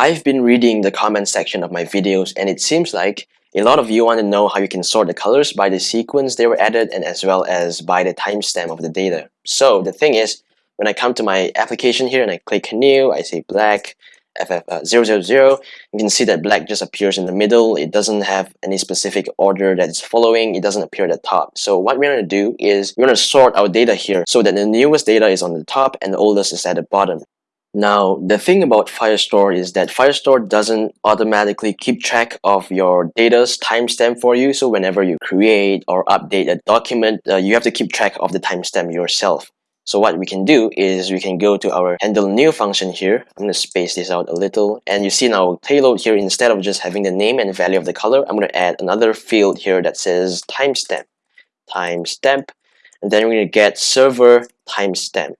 I've been reading the comment section of my videos and it seems like a lot of you want to know how you can sort the colors by the sequence they were added and as well as by the timestamp of the data. So the thing is, when I come to my application here and I click new, I say black, FF000, uh, you can see that black just appears in the middle. It doesn't have any specific order that it's following. It doesn't appear at the top. So what we're going to do is we're going to sort our data here so that the newest data is on the top and the oldest is at the bottom. Now, the thing about Firestore is that Firestore doesn't automatically keep track of your data's timestamp for you. So whenever you create or update a document, uh, you have to keep track of the timestamp yourself. So what we can do is we can go to our handle new function here. I'm going to space this out a little. And you see now payload here, instead of just having the name and value of the color, I'm going to add another field here that says timestamp. Timestamp. And then we're going to get server timestamp.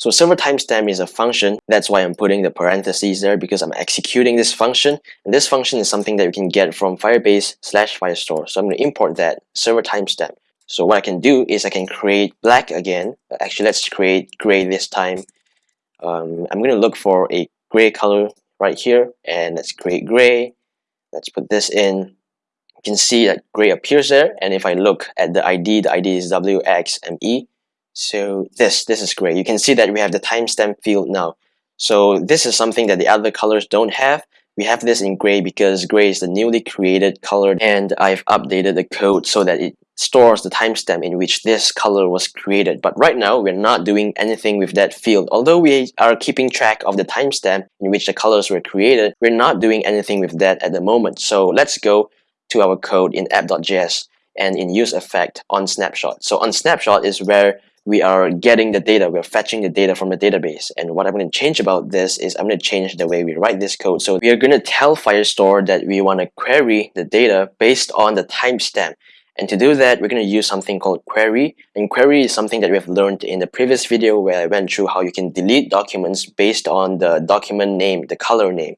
So server timestamp is a function. That's why I'm putting the parentheses there because I'm executing this function. And this function is something that you can get from Firebase slash Firestore. So I'm going to import that server timestamp. So what I can do is I can create black again. Actually, let's create gray this time. Um, I'm going to look for a gray color right here. And let's create gray. Let's put this in. You can see that gray appears there. And if I look at the ID, the ID is WXME. So this, this is great. You can see that we have the timestamp field now. So this is something that the other colors don't have. We have this in gray because gray is the newly created color and I've updated the code so that it stores the timestamp in which this color was created. But right now, we're not doing anything with that field. Although we are keeping track of the timestamp in which the colors were created, we're not doing anything with that at the moment. So let's go to our code in app.js and in use effect on snapshot. So on snapshot is where we are getting the data, we're fetching the data from the database. And what I'm going to change about this is I'm going to change the way we write this code. So we are going to tell Firestore that we want to query the data based on the timestamp. And to do that, we're going to use something called query. And query is something that we have learned in the previous video where I went through how you can delete documents based on the document name, the color name.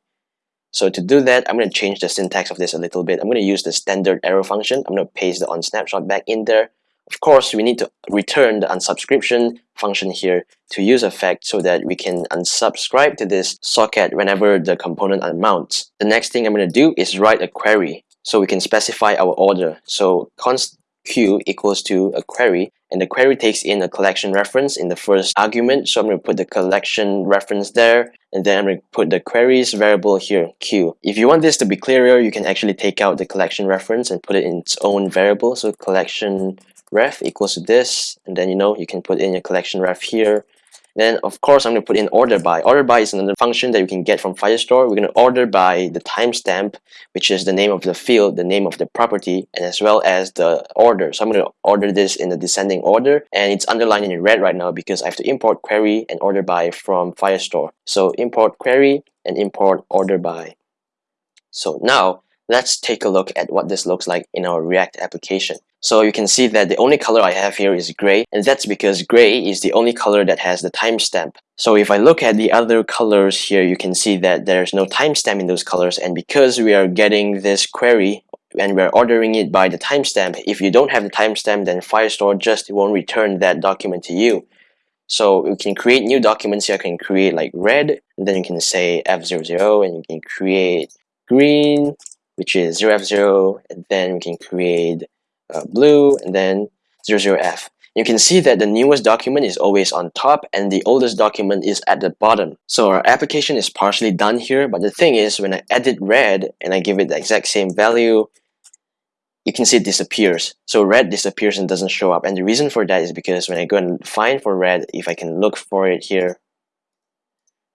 So to do that, I'm going to change the syntax of this a little bit. I'm going to use the standard arrow function. I'm going to paste the on snapshot back in there. Of course, we need to return the unsubscription function here to use effect so that we can unsubscribe to this socket whenever the component unmounts. The next thing I'm going to do is write a query so we can specify our order. So const q equals to a query and the query takes in a collection reference in the first argument so I'm going to put the collection reference there and then I'm going to put the queries variable here q if you want this to be clearer you can actually take out the collection reference and put it in its own variable so collection ref equals to this and then you know you can put in your collection ref here then of course I'm to put in order by. Order by is another function that you can get from Firestore. We're going to order by the timestamp, which is the name of the field, the name of the property, and as well as the order. So I'm to order this in the descending order, and it's underlined in red right now because I have to import query and order by from Firestore. So import query and import order by. So now let's take a look at what this looks like in our React application. So you can see that the only color I have here is gray and that's because gray is the only color that has the timestamp. So if I look at the other colors here, you can see that there's no timestamp in those colors and because we are getting this query and we're ordering it by the timestamp, if you don't have the timestamp then Firestore just won't return that document to you. So you can create new documents here, you can create like red and then you can say F00 and you can create green which is 0F0 and then we can create uh, blue, and then 00F. You can see that the newest document is always on top and the oldest document is at the bottom. So our application is partially done here, but the thing is when I edit red and I give it the exact same value, you can see it disappears. So red disappears and doesn't show up. And the reason for that is because when I go and find for red, if I can look for it here,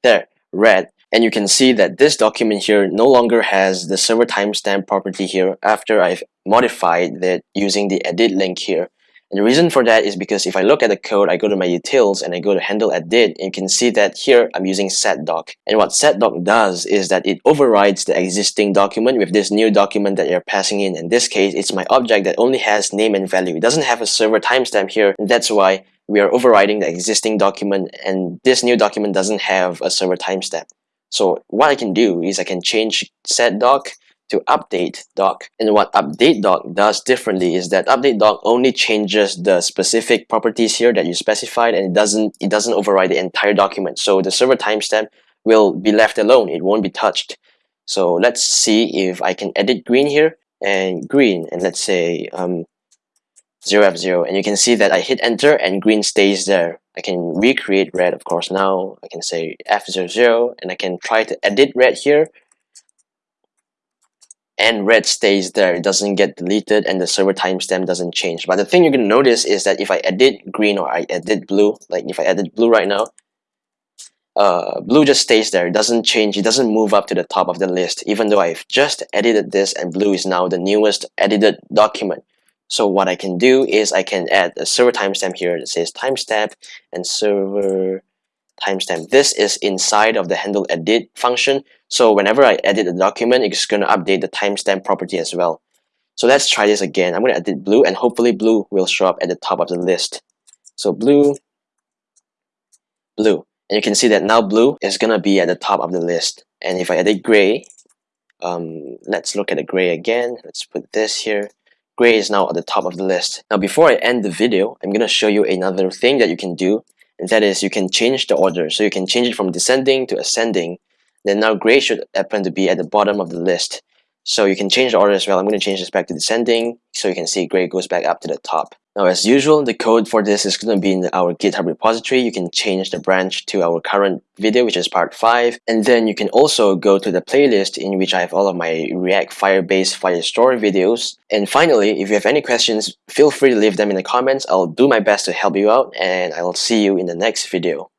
there, red, and you can see that this document here no longer has the server timestamp property here after I've modified that using the edit link here. And the reason for that is because if I look at the code, I go to my utils and I go to handle edit, and you can see that here I'm using setdoc. And what setdoc does is that it overrides the existing document with this new document that you're passing in. In this case, it's my object that only has name and value. It doesn't have a server timestamp here, and that's why we are overriding the existing document, and this new document doesn't have a server timestamp. So what I can do is I can change set doc to update doc. And what update doc does differently is that update doc only changes the specific properties here that you specified and it doesn't it doesn't override the entire document. So the server timestamp will be left alone. It won't be touched. So let's see if I can edit green here and green and let's say um, 0F0 and you can see that I hit enter and green stays there. I can recreate red of course now. I can say F00 and I can try to edit red here and red stays there. It doesn't get deleted and the server timestamp doesn't change. But the thing you're going to notice is that if I edit green or I edit blue, like if I edit blue right now, uh, blue just stays there. It doesn't change. It doesn't move up to the top of the list, even though I've just edited this and blue is now the newest edited document. So what I can do is I can add a server timestamp here that says timestamp and server timestamp. This is inside of the handle edit function. So whenever I edit a document, it's going to update the timestamp property as well. So let's try this again. I'm going to edit blue and hopefully blue will show up at the top of the list. So blue, blue. And you can see that now blue is going to be at the top of the list. And if I edit gray, um, let's look at the gray again. Let's put this here. Gray is now at the top of the list. Now before I end the video, I'm going to show you another thing that you can do and that is you can change the order. So you can change it from descending to ascending. Then now gray should happen to be at the bottom of the list. So you can change the order as well. I'm going to change this back to descending so you can see gray goes back up to the top. Now as usual, the code for this is going to be in our GitHub repository. You can change the branch to our current video, which is part 5. And then you can also go to the playlist in which I have all of my React Firebase Firestore videos. And finally, if you have any questions, feel free to leave them in the comments. I'll do my best to help you out and I'll see you in the next video.